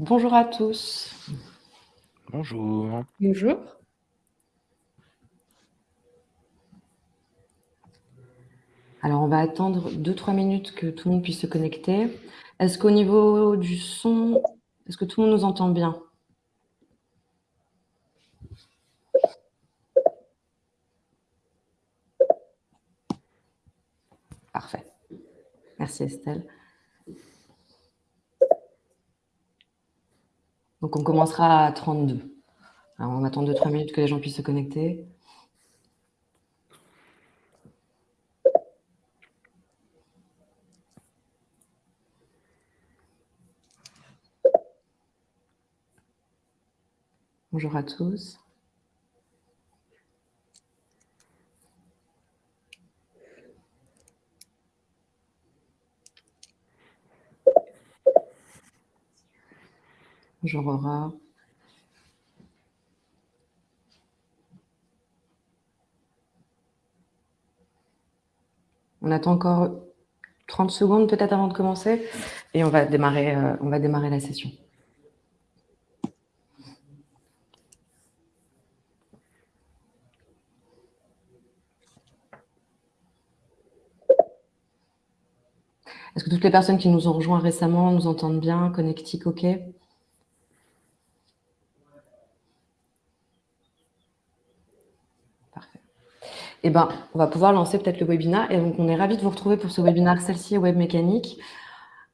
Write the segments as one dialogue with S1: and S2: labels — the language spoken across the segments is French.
S1: Bonjour à tous.
S2: Bonjour.
S3: Bonjour.
S1: Alors, on va attendre 2-3 minutes que tout le monde puisse se connecter. Est-ce qu'au niveau du son, est-ce que tout le monde nous entend bien? Parfait. Merci Estelle. Donc, on commencera à 32. Alors, on attend 2-3 minutes que les gens puissent se connecter. Bonjour à tous. Bonjour Aura. On attend encore 30 secondes peut-être avant de commencer et on va démarrer, euh, on va démarrer la session. Est-ce que toutes les personnes qui nous ont rejoints récemment nous entendent bien, connectiques, OK eh ben, on va pouvoir lancer peut-être le webinaire. Et donc, on est ravis de vous retrouver pour ce webinaire Celle-ci et Web Mécanique.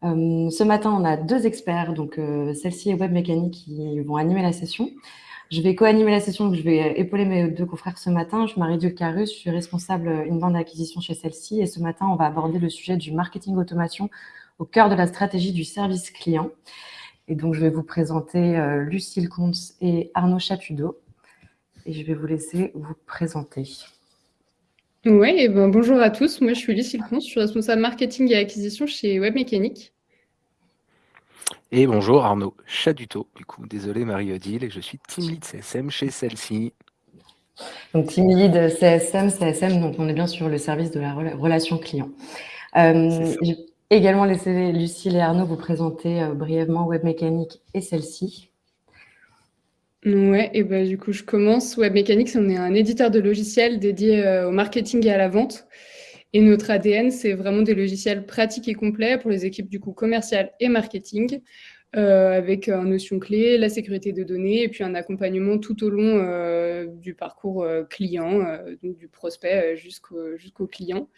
S1: Euh, ce matin, on a deux experts, donc euh, Celle-ci et Web Mécanique, qui vont animer la session. Je vais co-animer la session, donc je vais épauler mes deux confrères ce matin. Je suis Marie-Dieu Carus, je suis responsable bande d'acquisition chez Celle-ci. Et ce matin, on va aborder le sujet du marketing automation au cœur de la stratégie du service client. Et donc, je vais vous présenter euh, Lucille Comte et Arnaud Chapudeau. Et je vais vous laisser vous présenter.
S3: Oui, ben, bonjour à tous. Moi, je suis Lucille Comte, je suis responsable marketing et acquisition chez Webmécanique.
S2: Et bonjour Arnaud Chaduto. Du coup, désolé Marie-Odile, je suis team lead CSM chez celle-ci.
S1: Donc, team lead CSM, CSM, donc on est bien sur le service de la relation client. Euh, j'ai également laissé Lucille et Arnaud vous présenter euh, brièvement Webmécanique et celle-ci.
S3: Ouais, et ben du coup, je commence. Webmechanics, on est un éditeur de logiciels dédié euh, au marketing et à la vente. Et notre ADN, c'est vraiment des logiciels pratiques et complets pour les équipes du coup commercial et marketing, euh, avec en notion clé la sécurité de données et puis un accompagnement tout au long euh, du parcours client, du prospect jusqu'au client.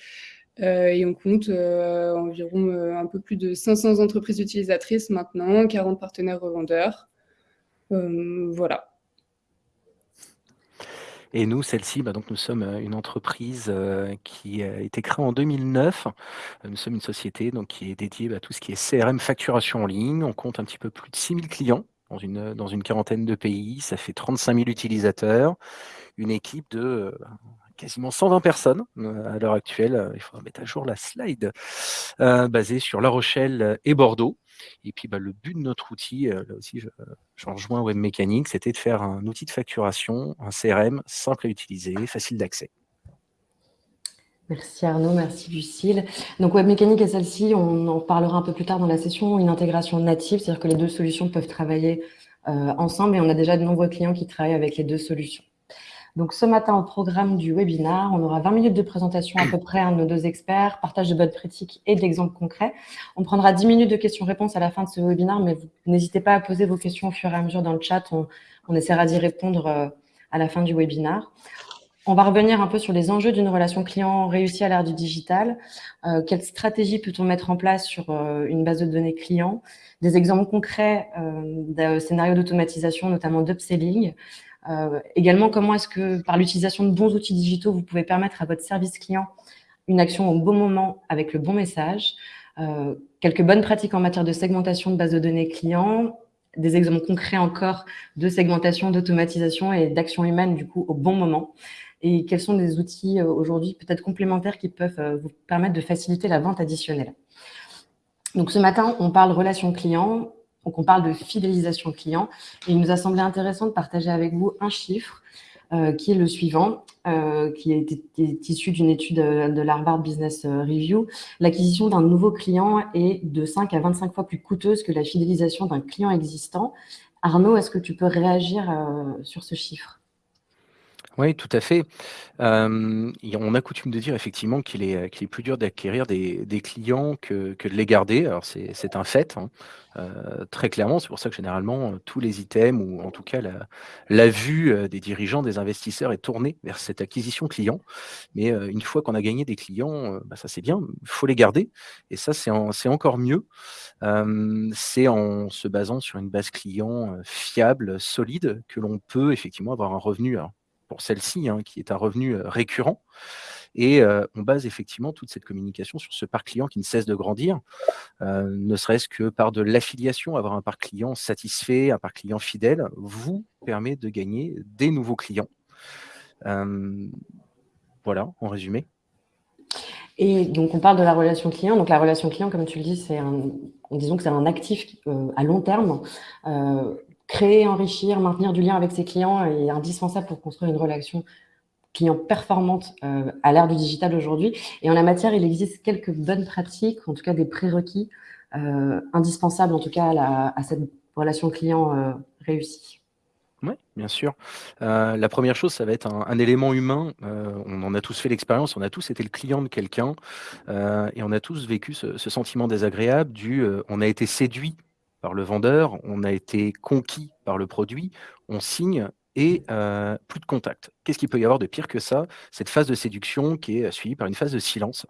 S3: et on compte environ un peu plus de 500 entreprises utilisatrices maintenant, 40 partenaires revendeurs. Euh, voilà.
S2: Et nous, celle-ci, bah, donc nous sommes euh, une entreprise euh, qui a été créée en 2009. Nous sommes une société donc, qui est dédiée bah, à tout ce qui est CRM facturation en ligne. On compte un petit peu plus de 6000 clients dans une, dans une quarantaine de pays. Ça fait 35 000 utilisateurs. Une équipe de quasiment 120 personnes à l'heure actuelle. Il faudra mettre à jour la slide, basée sur La Rochelle et Bordeaux. Et puis, bah, le but de notre outil, euh, là aussi, je, je rejoins Web c'était de faire un outil de facturation, un CRM simple à utiliser, facile d'accès.
S1: Merci Arnaud, merci Lucille. Donc Web Mécanique et celle-ci, on en parlera un peu plus tard dans la session, une intégration native, c'est-à-dire que les deux solutions peuvent travailler euh, ensemble et on a déjà de nombreux clients qui travaillent avec les deux solutions. Donc, ce matin, au programme du webinaire, on aura 20 minutes de présentation à peu près de nos deux experts, partage de bonnes pratiques et d'exemples concrets. On prendra 10 minutes de questions-réponses à la fin de ce webinaire, mais n'hésitez pas à poser vos questions au fur et à mesure dans le chat. On, essaiera d'y répondre euh, à la fin du webinaire. On va revenir un peu sur les enjeux d'une relation client réussie à l'ère du digital. Euh, quelle stratégie peut-on mettre en place sur euh, une base de données client? Des exemples concrets de scénarios d'automatisation, notamment d'upselling. Euh, également, comment est-ce que par l'utilisation de bons outils digitaux, vous pouvez permettre à votre service client une action au bon moment avec le bon message euh, Quelques bonnes pratiques en matière de segmentation de base de données clients, des exemples concrets encore de segmentation, d'automatisation et d'action humaine du coup au bon moment. Et quels sont des outils euh, aujourd'hui peut-être complémentaires qui peuvent vous permettre de faciliter la vente additionnelle? Donc ce matin, on parle relation client. Donc, on parle de fidélisation client. Et il nous a semblé intéressant de partager avec vous un chiffre. qui est le suivant, qui est, issu d'une étude de l'Harvard Business Review. L'acquisition d'un nouveau client est de 5 à 25 fois plus coûteuse que la fidélisation d'un client existant. Arnaud, est-ce que tu peux réagir sur ce chiffre?
S2: Oui, tout à fait. on a coutume de dire effectivement qu'il est, est plus dur d'acquérir des, clients que, de les garder. Alors c'est un fait, hein. très clairement. C'est pour ça que généralement, tous les items, ou en tout cas la, la vue des dirigeants, des investisseurs est tournée vers cette acquisition client. Mais une fois qu'on a gagné des clients, bah, ça c'est bien, il faut les garder. Et ça, c'est encore mieux. c'est en se basant sur une base client fiable, solide, que l'on peut effectivement avoir un revenu pour celle-ci, hein, qui est un revenu récurrent. Et on base effectivement toute cette communication sur ce parc client qui ne cesse de grandir, ne serait-ce que par de l'affiliation, avoir un parc client satisfait, un parc client fidèle, vous permet de gagner des nouveaux clients. voilà, en résumé.
S1: Et donc, on parle de la relation client. Donc, la relation client, comme tu le dis, c'est un, disons que c'est un actif à long terme créer, enrichir, maintenir du lien avec ses clients est indispensable pour construire une relation client performante euh, à l'ère du digital aujourd'hui. Et en la matière, il existe quelques bonnes pratiques, en tout cas des prérequis euh, indispensables en tout cas à, cette relation client euh, réussie.
S2: Oui, bien sûr. la première chose, ça va être un, élément humain. on en a tous fait l'expérience, on a tous été le client de quelqu'un et on a tous vécu ce, ce sentiment désagréable du on a été séduit par le vendeur, on a été conquis par le produit, on signe et plus de contact. Qu'est-ce qu'il peut y avoir de pire que ça? Cette phase de séduction qui est suivie par une phase de silence.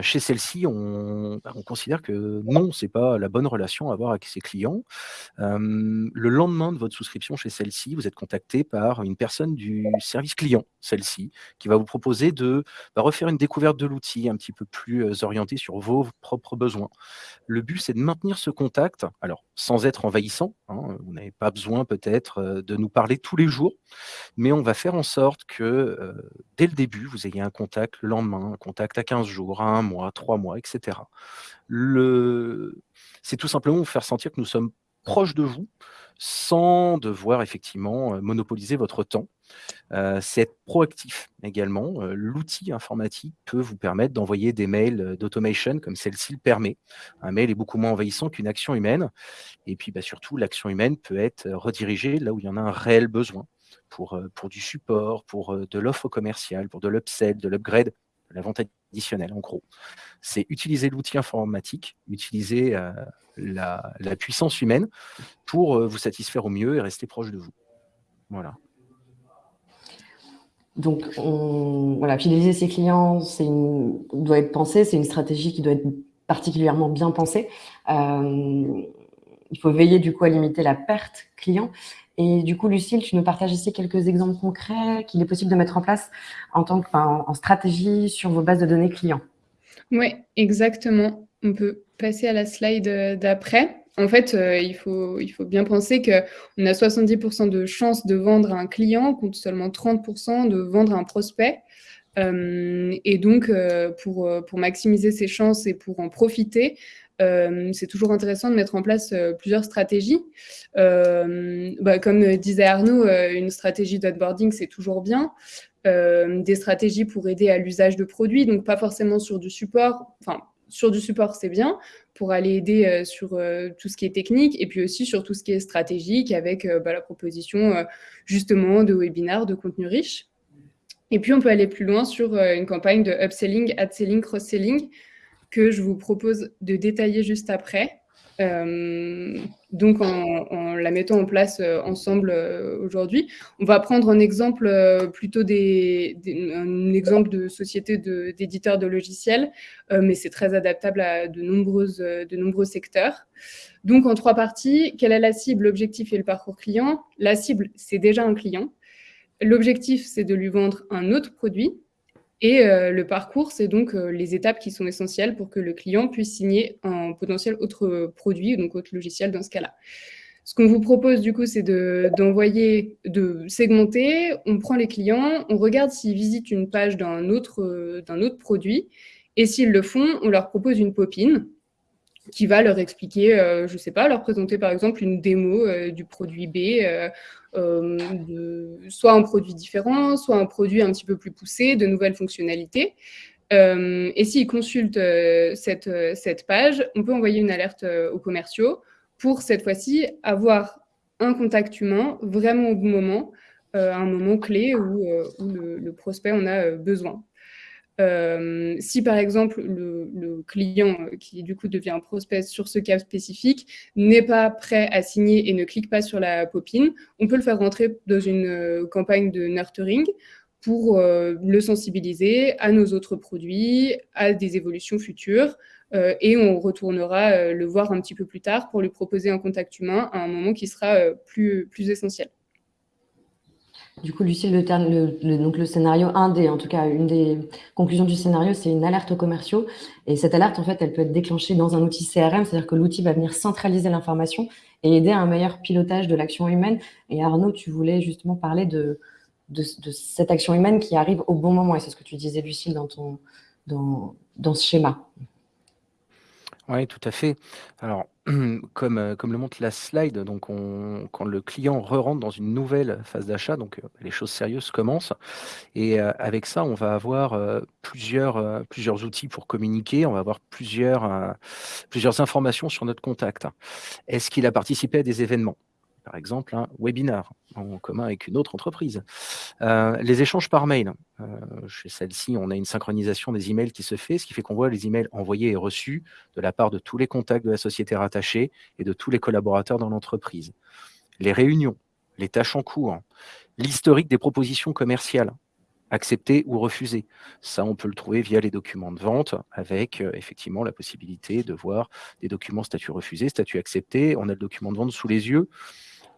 S2: chez celle-ci, on, bah, on, considère que non, c'est pas la bonne relation à avoir avec ses clients. le lendemain de votre souscription chez celle-ci, vous êtes contacté par une personne du service client, celle-ci, qui va vous proposer de bah, refaire une découverte de l'outil un petit peu plus orientée sur vos propres besoins. Le but, c'est de maintenir ce contact, alors sans être envahissant. Hein, vous n'avez pas besoin peut-être de nous parler tous les jours, mais on va faire en sorte que dès le début, vous ayez un contact le lendemain, un contact à 15 jours, à un mois, trois mois, etc. C'est tout simplement vous faire sentir que nous sommes proches de vous sans devoir effectivement monopoliser votre temps. c'est être proactif également. L'outil informatique peut vous permettre d'envoyer des mails d'automation comme celle-ci le permet. Un mail est beaucoup moins envahissant qu'une action humaine. Et puis bah, surtout, l'action humaine peut être redirigée là où il y en a un réel besoin pour, pour du support, pour de l'offre commerciale, pour de l'upsell, de l'upgrade, de la vente additionnelle en gros. C'est utiliser l'outil informatique, utiliser la, puissance humaine pour vous satisfaire au mieux et rester proche de vous. Voilà.
S1: Donc, on, voilà, fidéliser ses clients, c'est doit être pensé, c'est une stratégie qui doit être particulièrement bien pensée. Euh, il faut veiller du coup à limiter la perte client. Et du coup, Lucille, tu nous partages ici quelques exemples concrets qu'il est possible de mettre en place en tant que, stratégie sur vos bases de données clients.
S3: Oui, exactement. On peut passer à la slide euh, d'après. En fait, euh, il, faut, bien penser qu'on a 70% de chances de vendre un client contre seulement 30% de vendre un prospect. Euh, et donc, pour, pour maximiser ses chances et pour en profiter, c'est toujours intéressant de mettre en place plusieurs stratégies. Bah, comme disait Arnaud, une stratégie d'onboarding, c'est toujours bien. des stratégies pour aider à l'usage de produits, donc pas forcément sur du support, enfin sur du support, c'est bien pour aller aider euh, sur euh, tout ce qui est technique et puis aussi sur tout ce qui est stratégique avec euh, bah, la proposition justement de webinaires, de contenu riche. Et puis, on peut aller plus loin sur une campagne de upselling, ad-selling, cross-selling que je vous propose de détailler juste après. Euh, donc, en, la mettant en place euh, ensemble euh, aujourd'hui, on va prendre un exemple plutôt des, un exemple de société d'éditeurs de, logiciels, mais c'est très adaptable à de, de nombreux secteurs. Donc, en trois parties, quelle est la cible, l'objectif et le parcours client? La cible, c'est déjà un client. L'objectif, c'est de lui vendre un autre produit. Et euh, le parcours, c'est donc euh, les étapes qui sont essentielles pour que le client puisse signer un potentiel autre produit, donc autre logiciel dans ce cas-là. Ce qu'on vous propose du coup, c'est d'envoyer, de, segmenter, on prend les clients, on regarde s'ils visitent une page d'un autre, autre produit, et s'ils le font, on leur propose une popine. Qui va leur expliquer, je ne sais pas, leur présenter par exemple une démo du produit B, de, soit un produit différent, soit un produit un petit peu plus poussé, de nouvelles fonctionnalités. et s'ils consultent cette, cette page, on peut envoyer une alerte aux commerciaux pour cette fois-ci avoir un contact humain vraiment au bon moment, à un moment clé où, où le, prospect en a besoin. Euh, si par exemple le, client euh, qui du coup devient un prospect sur ce cas spécifique n'est pas prêt à signer et ne clique pas sur la popine, on peut le faire rentrer dans une euh, campagne de nurturing pour le sensibiliser à nos autres produits, à des évolutions futures, et on retournera le voir un petit peu plus tard pour lui proposer un contact humain à un moment qui sera plus essentiel.
S1: Du coup, Lucille, le, donc le scénario, un des, en tout cas, une des conclusions du scénario, c'est une alerte aux commerciaux. Et cette alerte, en fait, elle peut être déclenchée dans un outil CRM, c'est-à-dire que l'outil va venir centraliser l'information et aider à un meilleur pilotage de l'action humaine. Et Arnaud, tu voulais justement parler de, de, cette action humaine qui arrive au bon moment. Et c'est ce que tu disais, Lucille, dans, ton, dans, dans ce schéma.
S2: Oui, tout à fait. Alors, comme, euh, comme le montre la slide, donc on, quand le client re-rentre dans une nouvelle phase d'achat, donc euh, les choses sérieuses commencent. Et euh, avec ça, on va avoir plusieurs, plusieurs outils pour communiquer, on va avoir plusieurs, plusieurs informations sur notre contact. Est-ce qu'il a participé à des événements? Par exemple un webinar en commun avec une autre entreprise. Euh, les échanges par mail. Euh, chez celle-ci, on a une synchronisation des emails qui se fait, ce qui fait qu'on voit les emails envoyés et reçus de la part de tous les contacts de la société rattachée et de tous les collaborateurs dans l'entreprise. Les réunions, les tâches en cours, l'historique des propositions commerciales acceptées ou refusées. Ça, on peut le trouver via les documents de vente avec euh, effectivement la possibilité de voir des documents statut refusé, statut accepté. On a le document de vente sous les yeux.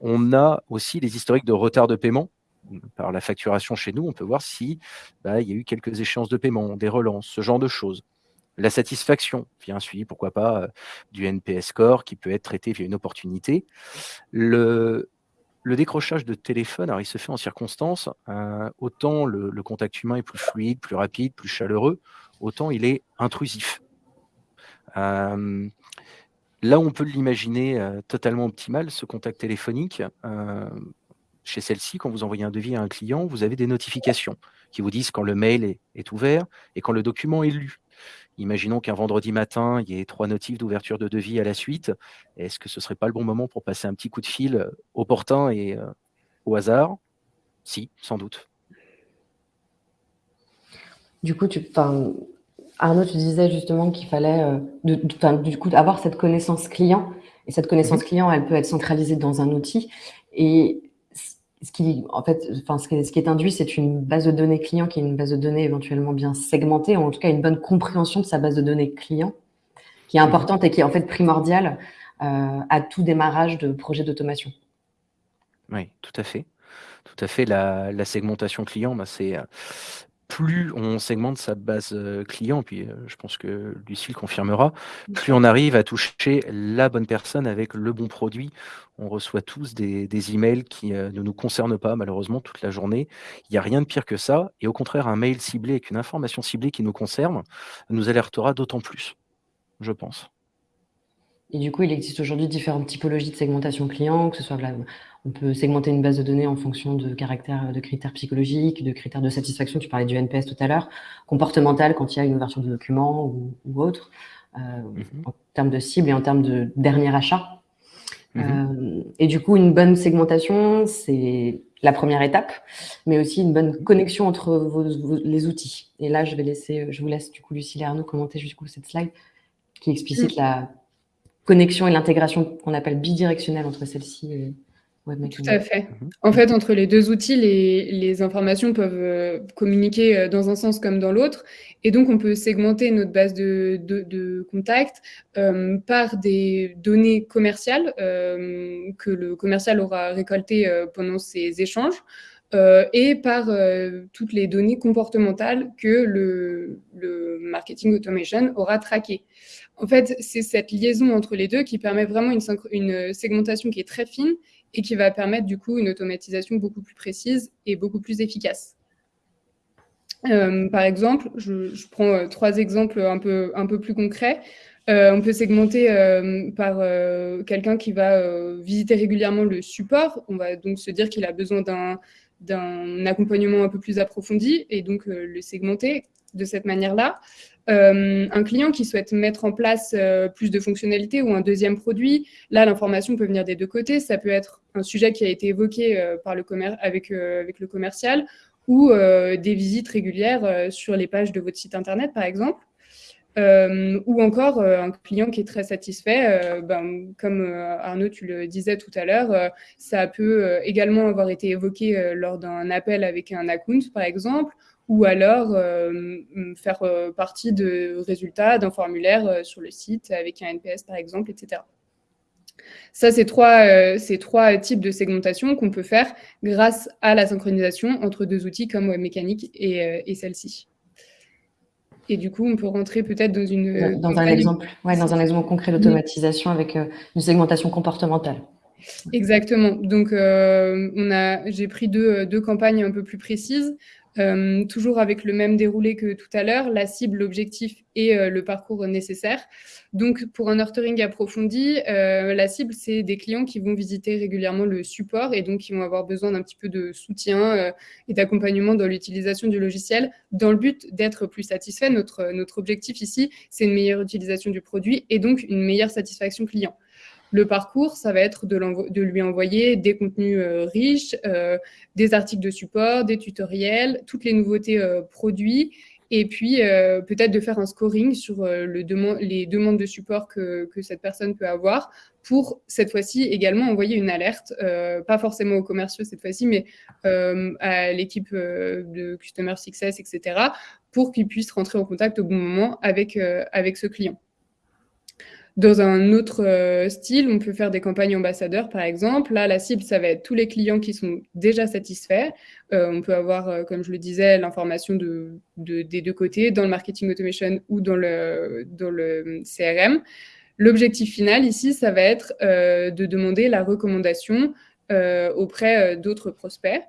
S2: On a aussi les historiques de retard de paiement. Par la facturation chez nous, on peut voir si bah, il y a eu quelques échéances de paiement, des relances, ce genre de choses. La satisfaction via un suivi, pourquoi pas, euh, du NPS score qui peut être traité via une opportunité. Le, décrochage de téléphone, alors il se fait en circonstance, euh, autant le, contact humain est plus fluide, plus rapide, plus chaleureux, autant il est intrusif. Euh, Là on peut l'imaginer euh, totalement optimal, ce contact téléphonique, euh, chez celle-ci, quand vous envoyez un devis à un client, vous avez des notifications qui vous disent quand le mail est, ouvert et quand le document est lu. Imaginons qu'un vendredi matin, il y ait trois notifs d'ouverture de devis à la suite. Est-ce que ce ne serait pas le bon moment pour passer un petit coup de fil euh, opportun et au hasard? Si, sans doute.
S1: Du coup, tu, Arnaud, tu disais justement qu'il fallait euh, du coup avoir cette connaissance client. Et cette connaissance mhm. client, elle peut être centralisée dans un outil. Et ce qui, en fait, enfin, ce qui est induit, c'est une base de données client qui est une base de données éventuellement bien segmentée, ou en tout cas une bonne compréhension de sa base de données client, qui est mhm. importante et qui est en fait primordiale euh, à tout démarrage de projet d'automation.
S2: Oui, tout à fait. Tout à fait. La, segmentation client, bah, c'est plus on segmente sa base client, puis je pense que Lucille confirmera, plus on arrive à toucher la bonne personne avec le bon produit. On reçoit tous des, des emails qui ne nous concernent pas, malheureusement, toute la journée. Il n'y a rien de pire que ça. Et au contraire, un mail ciblé avec une information ciblée qui nous concerne nous alertera d'autant plus, je pense.
S1: Et du coup, il existe aujourd'hui différentes typologies de segmentation client, que ce soit on peut segmenter une base de données en fonction de caractères, de critères psychologiques, de critères de satisfaction, tu parlais du NPS tout à l'heure, comportemental quand il y a une ouverture de document ou, autre, euh, mm-hmm. en termes de cible et en termes de dernier achat. Mm-hmm. Euh, et du coup, une bonne segmentation, c'est la première étape, mais aussi une bonne connexion entre les outils. Et là, je vais laisser, je vous laisse du coup Lucille et Arnaud commenter du coup cette slide qui explicite mm. la connexion et l'intégration qu'on appelle bidirectionnelle entre celle-ci et
S3: tout à fait. En fait, entre les deux outils, les, informations peuvent euh, communiquer euh, dans un sens comme dans l'autre. Et donc, on peut segmenter notre base de, de, contacts euh, par des données commerciales que le commercial aura récoltées pendant ces échanges. et par toutes les données comportementales que le, le marketing automation aura traquées. En fait, c'est cette liaison entre les deux qui permet vraiment une, une, segmentation qui est très fine et qui va permettre du coup une automatisation beaucoup plus précise et beaucoup plus efficace. Euh, par exemple, je, prends euh, trois exemples un peu, un peu plus concrets. on peut segmenter par quelqu'un qui va visiter régulièrement le support. On va donc se dire qu'il a besoin d'un accompagnement un peu plus approfondi et donc le segmenter de cette manière-là. Euh, un client qui souhaite mettre en place euh, plus de fonctionnalités ou un deuxième produit, là, l'information peut venir des deux côtés. Ça peut être un sujet qui a été évoqué euh, par le avec, avec le commercial ou des visites régulières sur les pages de votre site Internet, par exemple. ou encore un client qui est très satisfait, ben, comme Arnaud, tu le disais tout à l'heure, ça peut également avoir été évoqué lors d'un appel avec un account, par exemple, ou alors euh, faire euh, partie de résultats d'un formulaire euh, sur le site avec un NPS par exemple, etc. Ça, c'est trois, trois types de segmentation qu'on peut faire grâce à la synchronisation entre deux outils comme WebMécanique et, et celle-ci. Et du coup, on peut rentrer peut-être dans une...
S1: Dans, un exemple, ouais, dans un exemple concret d'automatisation avec une segmentation comportementale.
S3: Exactement. Donc, euh, j'ai pris deux, deux, campagnes un peu plus précises. Euh, toujours avec le même déroulé que tout à l'heure, la cible, l'objectif et euh, le parcours nécessaire. Donc, pour un nurturing approfondi, euh, la cible, c'est des clients qui vont visiter régulièrement le support et donc qui vont avoir besoin d'un petit peu de soutien et d'accompagnement dans l'utilisation du logiciel dans le but d'être plus satisfait. Notre, notre objectif ici, c'est une meilleure utilisation du produit et donc une meilleure satisfaction client. Le parcours, ça va être de, lui envoyer des contenus euh, riches, euh, des articles de support, des tutoriels, toutes les nouveautés euh, produits, et puis peut-être de faire un scoring sur les demandes de support que, cette personne peut avoir pour cette fois-ci également envoyer une alerte, pas forcément aux commerciaux cette fois-ci, mais à l'équipe de Customer Success, etc., pour qu'ils puissent rentrer en contact au bon moment avec, avec ce client. Dans un autre euh, style, on peut faire des campagnes ambassadeurs, par exemple. Là, la cible, ça va être tous les clients qui sont déjà satisfaits. Euh, on peut avoir, euh, comme je le disais, l'information de, des deux côtés, dans le marketing automation ou dans le, CRM. L'objectif final ici, ça va être de demander la recommandation auprès d'autres prospects.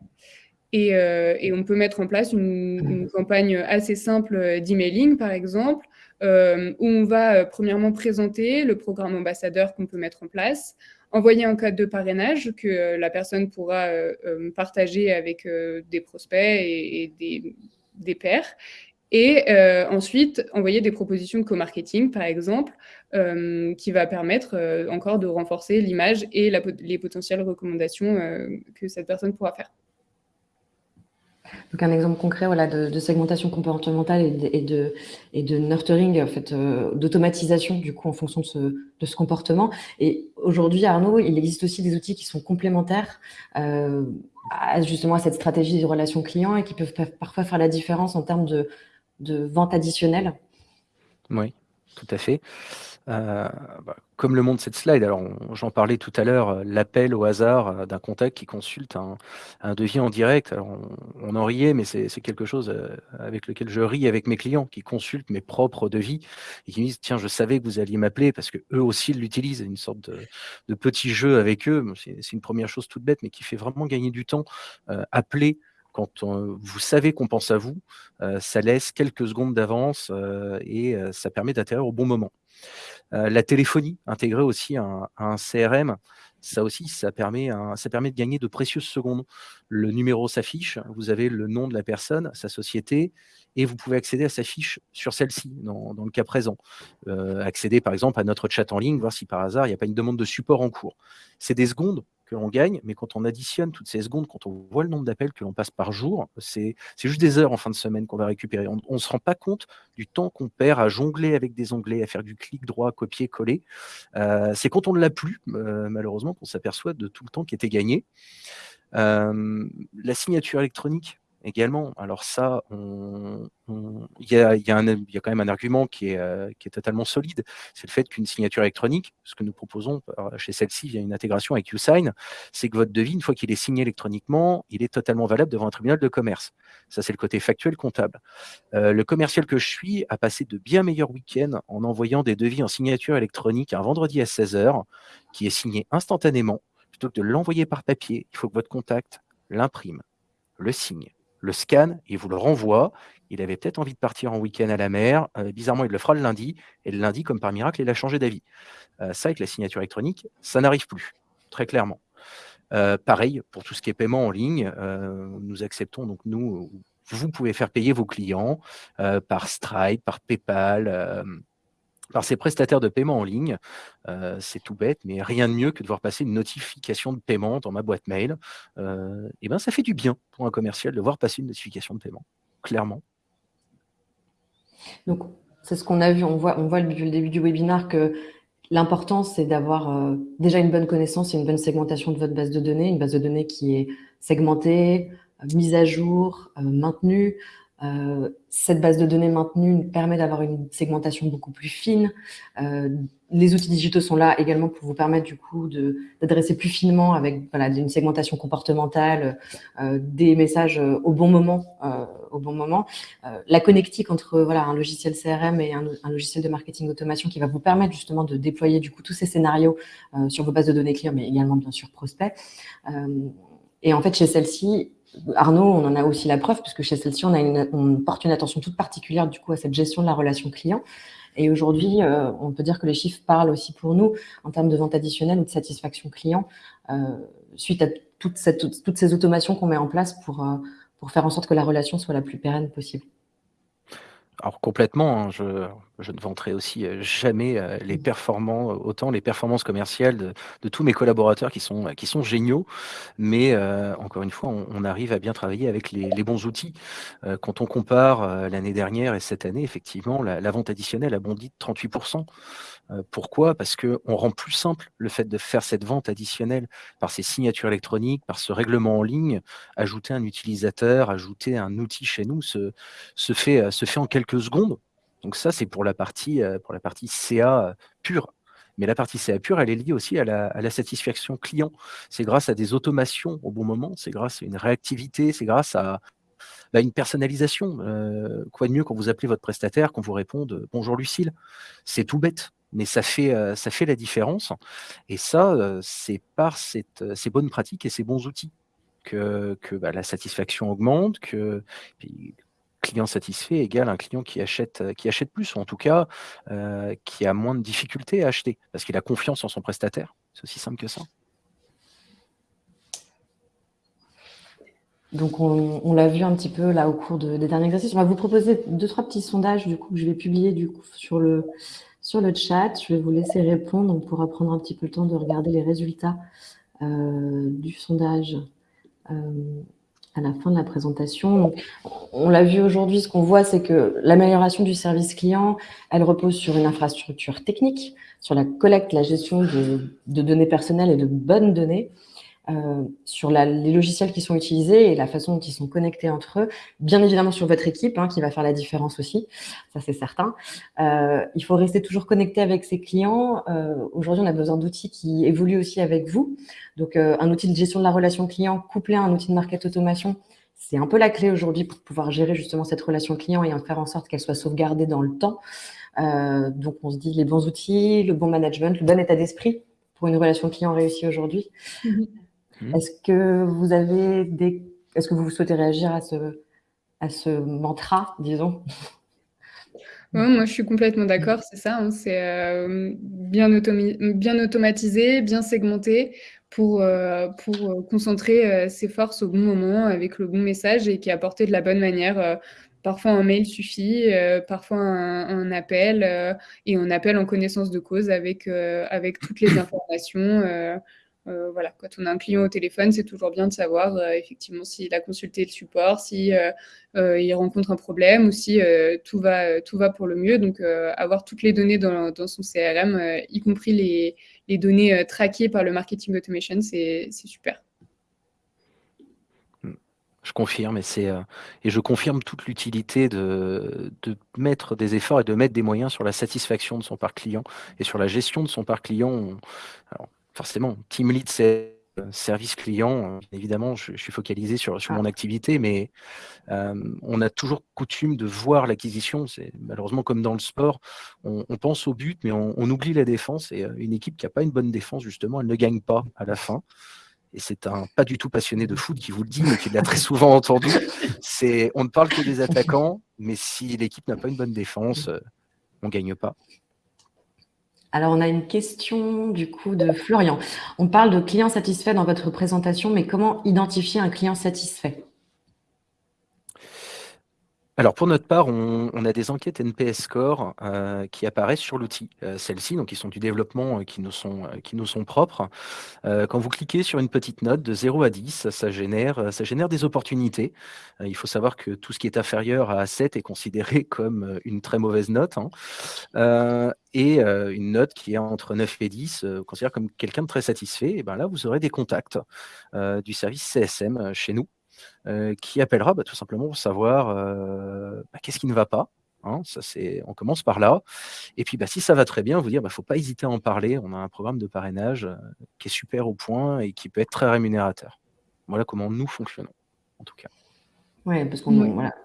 S3: Et, on peut mettre en place une campagne assez simple d'emailing, par exemple, euh, où on va euh, premièrement présenter le programme ambassadeur qu'on peut mettre en place, envoyer un code de parrainage que euh, la personne pourra partager avec des prospects et, des, pairs, et ensuite, envoyer des propositions de co-marketing, par exemple, qui va permettre encore de renforcer l'image et les potentielles recommandations que cette personne pourra faire.
S1: Donc un exemple concret voilà, de, segmentation comportementale et de, nurturing, en fait, euh, d'automatisation du coup en fonction de ce, de ce comportement. Et aujourd'hui, Arnaud, il existe aussi des outils qui sont complémentaires euh, à, justement à cette stratégie de relation client et qui peuvent parfois faire la différence en termes de, de vente additionnelle.
S2: Oui, tout à fait. Euh, bah, comme le montre cette slide, alors j'en parlais tout à l'heure, euh, l'appel au hasard euh, d'un contact qui consulte un, devis en direct. Alors on, en riait, mais c'est quelque chose avec lequel je ris avec mes clients qui consultent mes propres devis et qui me disent tiens, je savais que vous alliez m'appeler parce que eux aussi l'utilisent, une sorte de, petit jeu avec eux. C'est une première chose toute bête, mais qui fait vraiment gagner du temps. appeler quand vous savez qu'on pense à vous, ça laisse quelques secondes d'avance et ça permet d'atterrir au bon moment. Euh, la téléphonie, intégrée aussi un, CRM, ça aussi, ça permet, ça permet de gagner de précieuses secondes. Le numéro s'affiche, vous avez le nom de la personne, sa société, et vous pouvez accéder à sa fiche sur celle-ci, dans, le cas présent. Euh, accéder par exemple à notre chat en ligne, voir si par hasard, il n'y a pas une demande de support en cours. C'est des secondes que l'on gagne, mais quand on additionne toutes ces secondes, quand on voit le nombre d'appels que l'on passe par jour, c'est juste des heures en fin de semaine qu'on va récupérer. On ne se rend pas compte du temps qu'on perd à jongler avec des onglets, à faire du clic droit, copier, coller. Euh, c'est quand on ne l'a plus, euh, malheureusement, qu'on s'aperçoit de tout le temps qui était gagné. Euh, la signature électronique, également. Alors ça, il y, a, quand même un argument qui est, euh, qui est totalement solide, c'est le fait qu'une signature électronique, ce que nous proposons chez celle-ci via une intégration avec YouSign, c'est que votre devis, une fois qu'il est signé électroniquement, il est totalement valable devant un tribunal de commerce. Ça, c'est le côté factuel comptable. Euh, le commercial que je suis a passé de bien meilleurs week-ends en envoyant des devis en signature électronique un vendredi à 16h, qui est signé instantanément, plutôt que de l'envoyer par papier. Il faut que votre contact l'imprime, le signe, le scanne, il vous le renvoie. Il avait peut-être envie de partir en week-end à la mer. bizarrement, il le fera le lundi. Et le lundi, comme par miracle, il a changé d'avis. ça, avec la signature électronique, ça n'arrive plus, très clairement. pareil, pour tout ce qui est paiement en ligne, nous acceptons, donc nous, vous pouvez faire payer vos clients par Stripe, par PayPal, par ces prestataires de paiement en ligne. c'est tout bête, mais rien de mieux que de voir passer une notification de paiement dans ma boîte mail. et ben, ça fait du bien pour un commercial de voir passer une notification de paiement, clairement.
S1: Donc, c'est ce qu'on a vu. On voit, on voit depuis le début du webinaire que l'important, c'est d'avoir déjà une bonne connaissance et une bonne segmentation de votre base de données, une base de données qui est segmentée, mise à jour, maintenue, euh, cette base de données maintenue permet d'avoir une segmentation beaucoup plus fine. Euh, les outils digitaux sont là également pour vous permettre du coup d'adresser plus finement avec voilà, une segmentation comportementale, euh, des messages au bon moment. au bon moment. la connectique entre voilà, un logiciel CRM et un, un, logiciel de marketing automation qui va vous permettre justement de déployer du coup tous ces scénarios sur vos bases de données clients, mais également bien sûr prospects. et en fait, chez celle-ci, Arnaud, on en a aussi la preuve, puisque chez celle-ci, on, porte une attention toute particulière du coup à cette gestion de la relation client. Et aujourd'hui, euh, on peut dire que les chiffres parlent aussi pour nous en termes de vente additionnelle ou de satisfaction client, euh, suite à toutes ces automations qu'on met en place euh, pour faire en sorte que la relation soit la plus pérenne possible.
S2: Alors complètement, hein, je, ne vanterai aussi jamais les performants, autant les performances commerciales de, tous mes collaborateurs qui sont, qui sont géniaux, mais encore une fois, on, arrive à bien travailler avec les, bons outils. quand on compare l'année dernière et cette année, effectivement, la, la vente additionnelle a bondi de 38%. Euh, pourquoi? Parce qu'on rend plus simple le fait de faire cette vente additionnelle par ces signatures électroniques, par ce règlement en ligne. Ajouter un utilisateur, ajouter un outil chez nous se, fait, euh, se fait en quelques secondes. Donc ça, c'est pour la partie, euh, pour la partie CA pure. Mais la partie CA pure, elle est liée aussi à la, satisfaction client. C'est grâce à des automations au bon moment, c'est grâce à une réactivité, c'est grâce à, bah, une personnalisation. quoi de mieux quand vous appelez votre prestataire, qu'on vous réponde Bonjour Lucille C'est tout bête mais ça fait, euh, ça fait la différence. Et ça, euh, c'est par euh, ces bonnes pratiques et ces bons outils que, que bah, la satisfaction augmente, que client satisfait égale un client qui achète, qui achète plus, ou en tout cas qui a moins de difficultés à acheter, parce qu'il a confiance en son prestataire. C'est aussi simple que ça.
S1: Donc, on, l'a vu un petit peu là au cours des derniers exercices. On va vous proposer deux, trois petits sondages du coup, que je vais publier du coup, sur le, sur le chat. Je vais vous laisser répondre. On pourra prendre un petit peu le temps de regarder les résultats euh, du sondage euh, à la fin de la présentation. on l'a vu aujourd'hui, ce qu'on voit, c'est que l'amélioration du service client, elle repose sur une infrastructure technique, sur la collecte, la gestion de données personnelles et de bonnes données, euh, sur les logiciels qui sont utilisés et la façon dont ils sont connectés entre eux. Bien évidemment sur votre équipe, hein, qui va faire la différence aussi, ça c'est certain. Euh, il faut rester toujours connecté avec ses clients. Euh, aujourd'hui, on a besoin d'outils qui évoluent aussi avec vous. Donc, un outil de gestion de la relation client couplé à un outil de market automation, c'est un peu la clé aujourd'hui pour pouvoir gérer justement cette relation client et en faire en sorte qu'elle soit sauvegardée dans le temps. donc, on se dit les bons outils, le bon management, le bon état d'esprit pour une relation client réussie aujourd'hui. Mm-hmm. Mmh. Est-ce que vous avez des, est-ce que vous souhaitez réagir à ce, à ce mantra, disons?
S3: Moi, je suis complètement d'accord, c'est ça. Hein, c'est euh, bien, bien automatisé, bien segmenté pour, euh, pour euh, concentrer ses forces au bon moment avec le bon message et qui est apporté de la bonne manière. parfois, un mail suffit, parfois un, appel et on appelle en connaissance de cause avec, avec toutes les informations. Euh, voilà, quand on a un client au téléphone, c'est toujours bien de savoir euh, effectivement s'il a consulté le support, si euh, rencontre un problème ou si tout va tout va pour le mieux. Donc avoir toutes les données dans, son CRM, y compris les, données traquées par le marketing automation, c'est super.
S2: Je confirme, et, et je confirme toute l'utilité de, mettre des efforts et de mettre des moyens sur la satisfaction de son parc client et sur la gestion de son parc client forcément, team lead, c'est service client. Évidemment, je, suis focalisé sur, sur mon ah. activité, mais on a toujours coutume de voir l'acquisition. C'est malheureusement comme dans le sport, on, pense au but, mais on, oublie la défense. Et une équipe qui n'a pas une bonne défense, justement, elle ne gagne pas à la fin. et c'est un pas du tout passionné de foot qui vous le dit, mais qui l'a très souvent entendu, c'est on ne parle que des attaquants, mais si l'équipe n'a pas une bonne défense, on ne gagne pas.
S1: Alors, on a une question du coup de Florian. On parle de client satisfait dans votre présentation, mais comment identifier un client satisfait?
S2: Alors pour notre part, on, a des enquêtes NPS Score euh, qui apparaissent sur l'outil. Euh, celles-ci, donc qui sont du développement euh, qui nous sont, qui nous sont propres. quand vous cliquez sur une petite note de 0 à 10, ça génère, ça génère des opportunités. il faut savoir que tout ce qui est inférieur à 7 est considéré comme une très mauvaise note. Hein. et une note qui est entre 9 et 10, considère comme quelqu'un de très satisfait. Et ben là, vous aurez des contacts du service CSM chez nous euh, qui appellera bah, tout simplement pour savoir euh, bah, qu'est-ce qui ne va pas. Hein, ça, on commence par là. Et puis, bah, si ça va très bien, vous dire, il ne faut pas hésiter à en parler. On a un programme de parrainage euh, qui est super au point et qui peut être très rémunérateur. Voilà comment nous fonctionnons, en tout cas.
S1: Oui, parce qu'on voilà,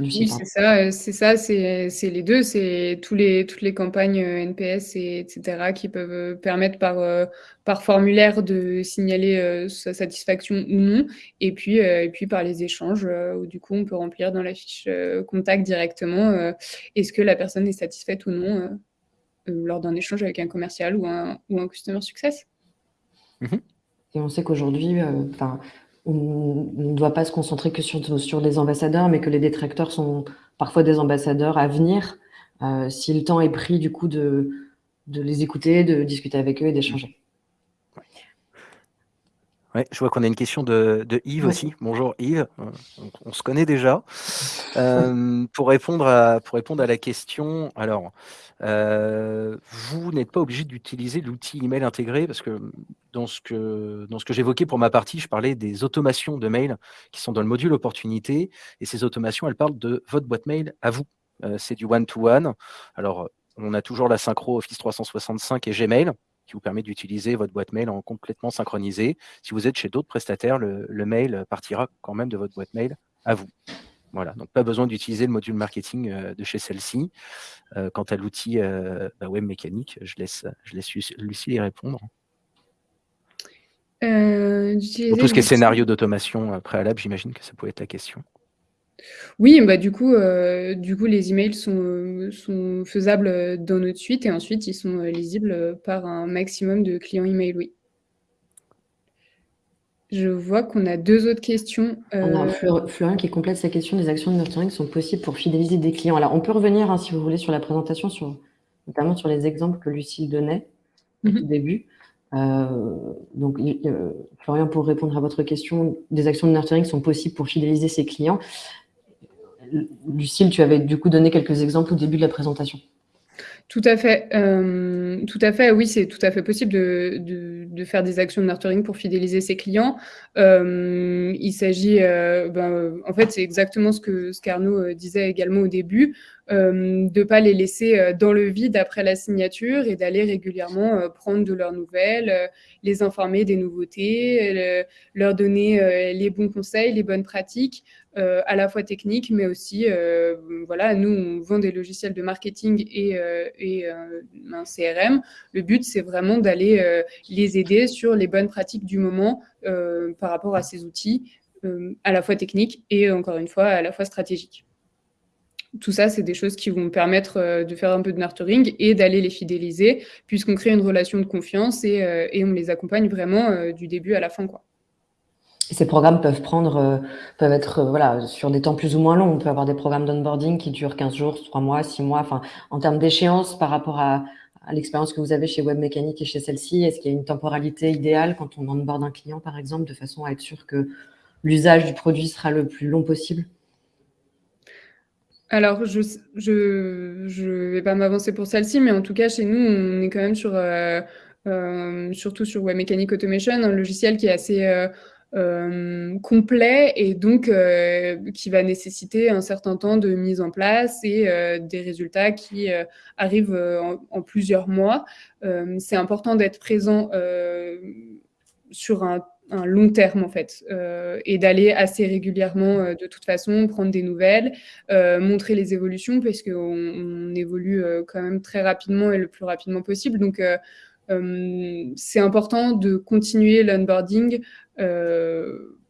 S3: oui, c'est ça, euh, c'est ça, c'est les deux, c'est tous les, toutes les campagnes euh, NPS, et, etc., qui peuvent euh, permettre par, par formulaire de signaler sa satisfaction ou non, et puis, et puis par les échanges, où du coup, on peut remplir dans la fiche contact directement est-ce que la personne est satisfaite ou non lors d'un échange avec un commercial ou un, ou un customer success.
S1: Mmh et on sait qu'aujourd'hui, enfin on ne doit pas se concentrer que sur, sur les ambassadeurs, mais que les détracteurs sont parfois des ambassadeurs à venir, euh, si le temps est pris du coup de, de les écouter, de discuter avec eux et d'échanger.
S2: Ouais, je vois qu'on a une question de, Yves aussi. Bonjour Yves, euh, on, se connaît déjà. Euh, pour, répondre à, pour répondre à la question, alors, euh, vous n'êtes pas obligé d'utiliser l'outil email intégré parce que dans ce que, dans ce que j'évoquais pour ma partie, je parlais des automations de mail qui sont dans le module opportunité et ces automations, elles parlent de votre boîte mail à vous. C'est du one-to-one. -one. Alors, on a toujours la synchro Office 365 et Gmail qui vous permet d'utiliser votre boîte mail en complètement synchronisé. Si vous êtes chez d'autres prestataires, le, mail partira quand même de votre boîte mail à vous. Voilà, donc pas besoin d'utiliser le module marketing euh, de chez celle-ci. Euh, quant à l'outil euh, bah, web mécanique, je laisse, je laisse Lucie y répondre. Pour tout ce qui est scénario d'automation préalable, j'imagine que ça pourrait être la question.
S3: Oui, bah, du coup, euh, du coup, les emails sont, sont faisables, dans notre suite et ensuite ils sont, lisibles, par un maximum de clients email, oui. Je vois qu'on a deux autres questions,
S1: On a euh Florian qui complète sa question: «Des actions de nurturing sont possibles pour fidéliser des clients?» alors on peut revenir, hein, si vous voulez, sur la présentation, sur notamment sur les exemples que Lucille donnait au mmh début. Euh, donc Florian, pour répondre à votre question, des actions de nurturing sont possibles pour fidéliser ses clients. Lucille, tu avais du coup donné quelques exemples au début de la présentation.
S3: Tout à fait. Euh, tout à fait, oui, c'est tout à fait possible de, faire des actions de nurturing pour fidéliser ses clients. Euh, il s'agit, euh, ben, en fait, c'est exactement ce que ce disait également au début, de ne pas les laisser dans le vide après la signature et d'aller régulièrement prendre de leurs nouvelles, les informer des nouveautés, leur donner les bons conseils, les bonnes pratiques. Euh, à la fois technique, mais aussi, euh, voilà, nous, on vend des logiciels de marketing et, euh, et un CRM. Le but, c'est vraiment d'aller les aider sur les bonnes pratiques du moment par rapport à ces outils, à la fois techniques et, encore une fois, à la fois stratégiques. Tout ça, c'est des choses qui vont permettre de faire un peu de nurturing et d'aller les fidéliser, puisqu'on crée une relation de confiance et, et on les accompagne vraiment du début à la fin. Quoi
S1: ces programmes peuvent prendre, euh, peuvent être euh, sur des temps plus ou moins longs. On peut avoir des programmes d'onboarding qui durent 15 jours, 3 mois, 6 mois. Enfin, en termes d'échéance par rapport à, l'expérience que vous avez chez WebMécanique et chez celle-ci, est-ce qu'il y a une temporalité idéale quand on onboard un client, par exemple, de façon à être sûr que l'usage du produit sera le plus long possible?
S3: Alors, je ne je, vais pas m'avancer pour celle-ci, mais en tout cas, chez nous, on est quand même sur, euh, surtout sur WebMécanique Automation, un logiciel qui est assez euh, complet et donc euh, qui va nécessiter un certain temps de mise en place et euh, des résultats qui arrivent en, plusieurs mois. c'est important d'être présent sur un, long terme en fait et d'aller assez régulièrement de toute façon prendre des nouvelles, montrer les évolutions parce on évolue quand même très rapidement et le plus rapidement possible. Donc c'est important de continuer l'onboarding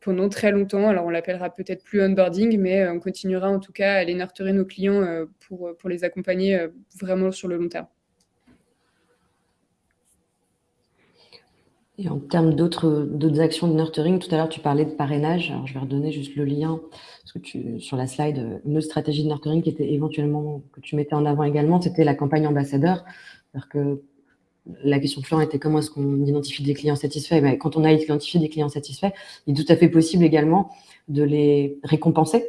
S3: pendant très longtemps. Alors, on l'appellera peut-être plus onboarding, mais on continuera en tout cas à aller nurturer nos clients pour les accompagner vraiment sur le long terme.
S1: Et en termes d'autres actions de nurturing, tout à l'heure, tu parlais de parrainage. Alors, je vais redonner juste le lien, sur la slide, une autre stratégie de nurturing qui était éventuellement, que tu mettais en avant également, c'était la campagne ambassadeur. C'est-à-dire que la question de Florent était comment est-ce qu'on identifie des clients satisfaits? Ben, Quand on a identifié des clients satisfaits, il est tout à fait possible également de les récompenser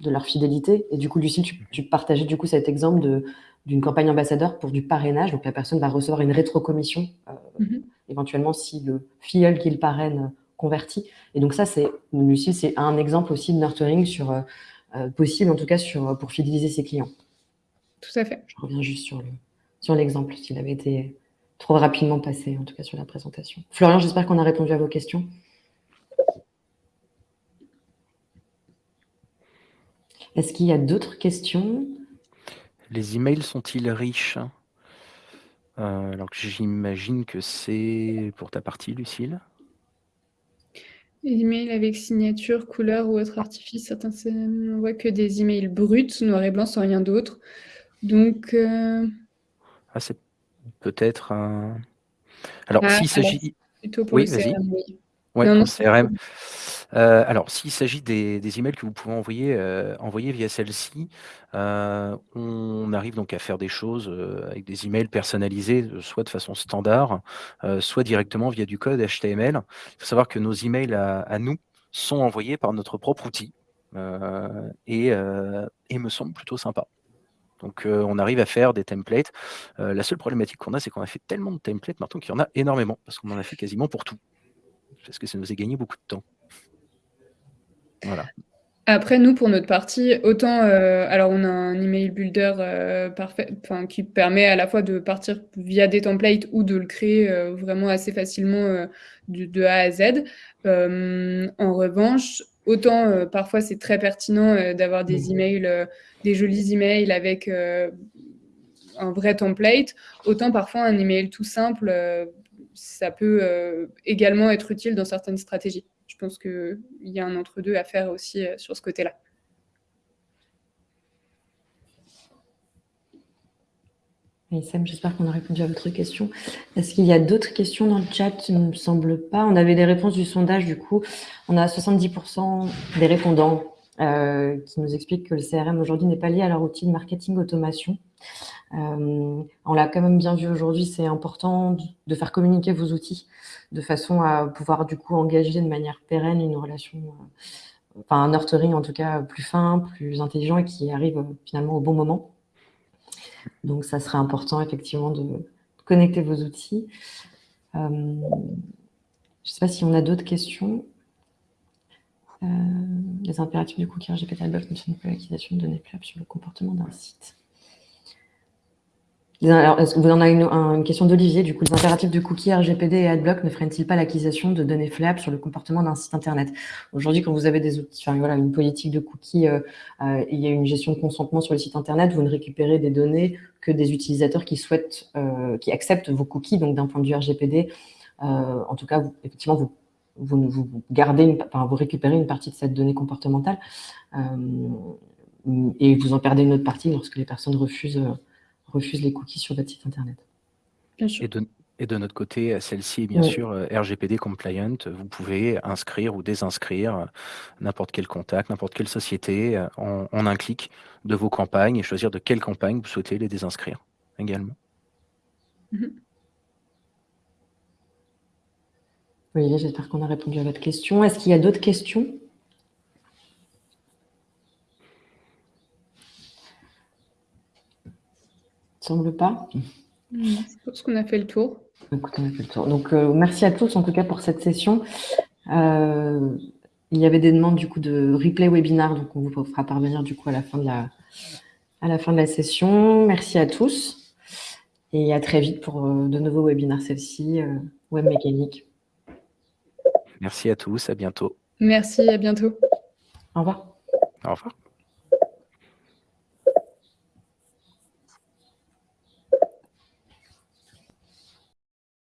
S1: de leur fidélité. Et du coup, Lucie, tu, tu partageais du coup cet exemple d'une campagne ambassadeur pour du parrainage. Donc, la personne va recevoir une rétrocommission euh, mm-hmm éventuellement si le filleul qu'il parraine convertit. Et donc ça, c'est, Lucie, c'est un exemple aussi de nurturing sur, euh, euh, possible, en tout cas, sur, pour fidéliser ses clients.
S3: Tout à fait.
S1: Je reviens juste sur, le, sur l'exemple, s'il avait été trop rapidement passé, en tout cas sur la présentation. Florian, j'espère qu'on a répondu à vos questions. Est-ce qu'il y a d'autres questions?
S2: Les emails sont-ils riches? Euh, alors que j'imagine que c'est pour ta partie, Lucille.
S3: Les emails avec signature, couleur ou autre artifice, certains on voit que des emails bruts, noir et blanc, sans rien d'autre. Donc. Euh,
S2: ah, c'est peut-être un. Alors, ah, s'il s'agit.
S3: Plutôt pour le CRM,
S2: oui. Ouais, pour le CRM. Euh, alors, s'il s'agit des, emails que vous pouvez envoyer, euh, via celle-ci, euh, on arrive donc à faire des choses avec des emails personnalisés, soit de façon standard, soit directement via du code HTML. Il faut savoir que nos emails à, nous sont envoyés par notre propre outil et, et me semble plutôt sympa. Donc, on arrive à faire des templates. la seule problématique qu'on a, c'est qu'on a fait tellement de templates maintenant qu'il y en a énormément, parce qu'on en a fait quasiment pour tout. Parce que ça nous a gagné beaucoup de temps. Voilà.
S3: Après, nous, pour notre partie, autant, euh, alors on a un email builder euh, parfait, qui permet à la fois de partir via des templates ou de le créer euh, vraiment assez facilement de, A à Z. en revanche, autant parfois c'est très pertinent d'avoir des mmh. emails, des jolis emails avec un vrai template, autant parfois un email tout simple, ça peut également être utile dans certaines stratégies pense qu'il y a un entre-deux à faire aussi euh, sur ce côté-là.
S1: Sam, j'espère qu'on a répondu à votre question. Est-ce qu'il y a d'autres questions dans le chat Il ne me semble pas? On avait les réponses du sondage, du coup. On a 70% des répondants euh, qui nous expliquent que le CRM aujourd'hui n'est pas lié à leur outil de marketing automation. Euh, on l'a quand même bien vu aujourd'hui, c'est important de faire communiquer vos outils de façon à pouvoir du coup engager de manière pérenne une relation, euh, enfin un nurturing en tout cas plus fin, plus intelligent et qui arrive euh, finalement au bon moment. Donc ça serait important effectivement de connecter vos outils. je ne sais pas si on a d'autres questions. les impératifs du cookie RGPD ne sont plus l'acquisition de données sur le comportement d'un site. Vous en avez une, question d'Olivier, du coup, les impératifs de cookies, RGPD et AdBlock ne freinent-ils pas l'acquisition de données fiables sur le comportement d'un site Internet? Aujourd'hui, quand vous avez des outils, enfin, voilà, une politique de cookies, euh, euh, il y a une gestion de consentement sur le site Internet, vous ne récupérez des données que des utilisateurs qui souhaitent, euh, qui acceptent vos cookies, donc d'un point de vue RGPD, en tout cas, vous, effectivement, vous, gardez, enfin, vous récupérez une partie de cette donnée comportementale et vous en perdez une autre partie lorsque les personnes refusent refuse les cookies sur votre site internet.
S2: Bien sûr. Et de, notre côté, celle-ci est bien sûr euh, RGPD compliant. Vous pouvez inscrire ou désinscrire euh, n'importe quel contact, n'importe quelle société euh, en, un clic de vos campagnes et choisir de quelle campagne vous souhaitez les désinscrire également.
S1: Mhm. Oui, j'espère qu'on a répondu à votre question. Est-ce qu'il y a d'autres questions? Semble pas.
S3: Je pense qu'on a fait le tour.
S1: Écoute, on a fait le tour. Donc, euh, merci à tous, en tout cas, pour cette session. Euh, il y avait des demandes, du coup, de replay webinar, donc on vous fera parvenir, du coup, à la fin de la, à la, fin de la session. Merci à tous et à très vite pour euh, de nouveaux webinaires, celle-ci, web mécanique.
S2: Merci à tous, à bientôt.
S3: Merci, à bientôt.
S1: Au revoir.
S2: Au revoir.